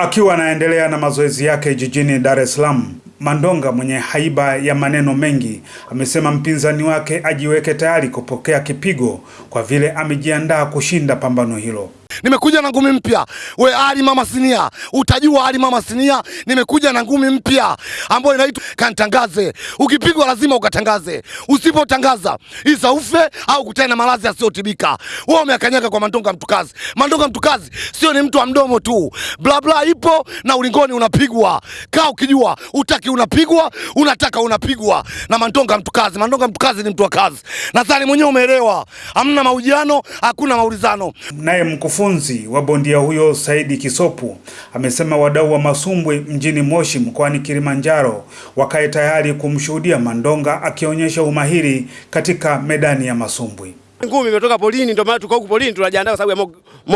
Akiwa anaendelea na mazoezi yake jijini Dar es Salaam, Mandonga mwenye haiba ya maneno mengi amesema mpinzani wake ajiweke tayari kupokea kipigo kwa vile amejiandaa kushinda pambano hilo. Nimekuja na ngumi mpya. We Ali Mama Sinia, utajua Ali Mama Sinia. Nimekuja na ngumi mpya ambayo inaitwa kantangaze. Ukipigwa lazima ukatangaze, usipotangaza isa ufe au kutana na maradhi yasiyotibika. Wewe umeakanyaga kwa Mandonga Mtukazi. Mandonga Mtukazi sio ni mtu wa mdomo tu, bla bla ipo na ulingoni unapigwa. Kaa ukijua utaki unapigwa, unataka unapigwa na Mandonga Mtukazi. Mandonga Mtukazi ni mtu wa kazi, nadhani mwenyewe umeelewa. Hamna mahojiano, hakuna maulizano. Naye mkufunzi wa bondia huyo Saidi Kisopu amesema wadau wa masumbwi mjini Moshi mkoani Kilimanjaro wakae tayari kumshuhudia Mandonga akionyesha umahiri katika medani ya masumbwi. Ngumi imetoka polini, ndio maana tuko huku polini tunajiandaa kwa sababu ya Mo,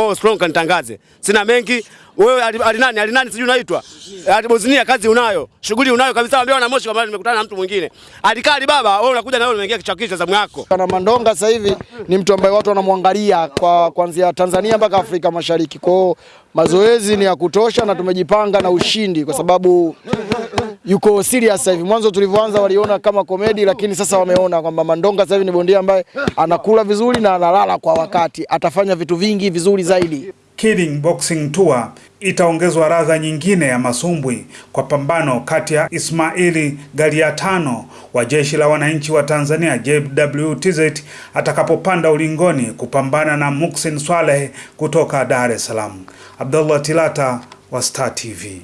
Mo Strong kanitangaze. Sina mengi. Wewe alinani alinani sijui unaitwa. Bosnia kazi unayo. Shughuli unayo kabisa ambao na Moshi kama nimekutana na mtu mwingine. alikali baba, wewe unakuja na wewe umeingia kichakisha zamu yako. Na Mandonga sasa hivi ni mtu ambaye watu wanamwangalia kwa kuanzia Tanzania mpaka Afrika Mashariki. Kwa hiyo mazoezi ni ya kutosha na tumejipanga na ushindi kwa sababu yuko serious sasa hivi. Mwanzo tulivyoanza waliona kama komedi, lakini sasa wameona kwamba Mandonga sasa hivi ni bondia ambaye anakula vizuri na analala kwa wakati, atafanya vitu vingi vizuri zaidi. Killing Boxing Tour itaongezwa radha nyingine ya masumbwi kwa pambano kati ya Ismaili Galiatano wa Jeshi la Wananchi wa Tanzania JWTZ atakapopanda ulingoni kupambana na Muksin Swaleh kutoka Dar es Salaam. Abdullah Tilata wa Star TV.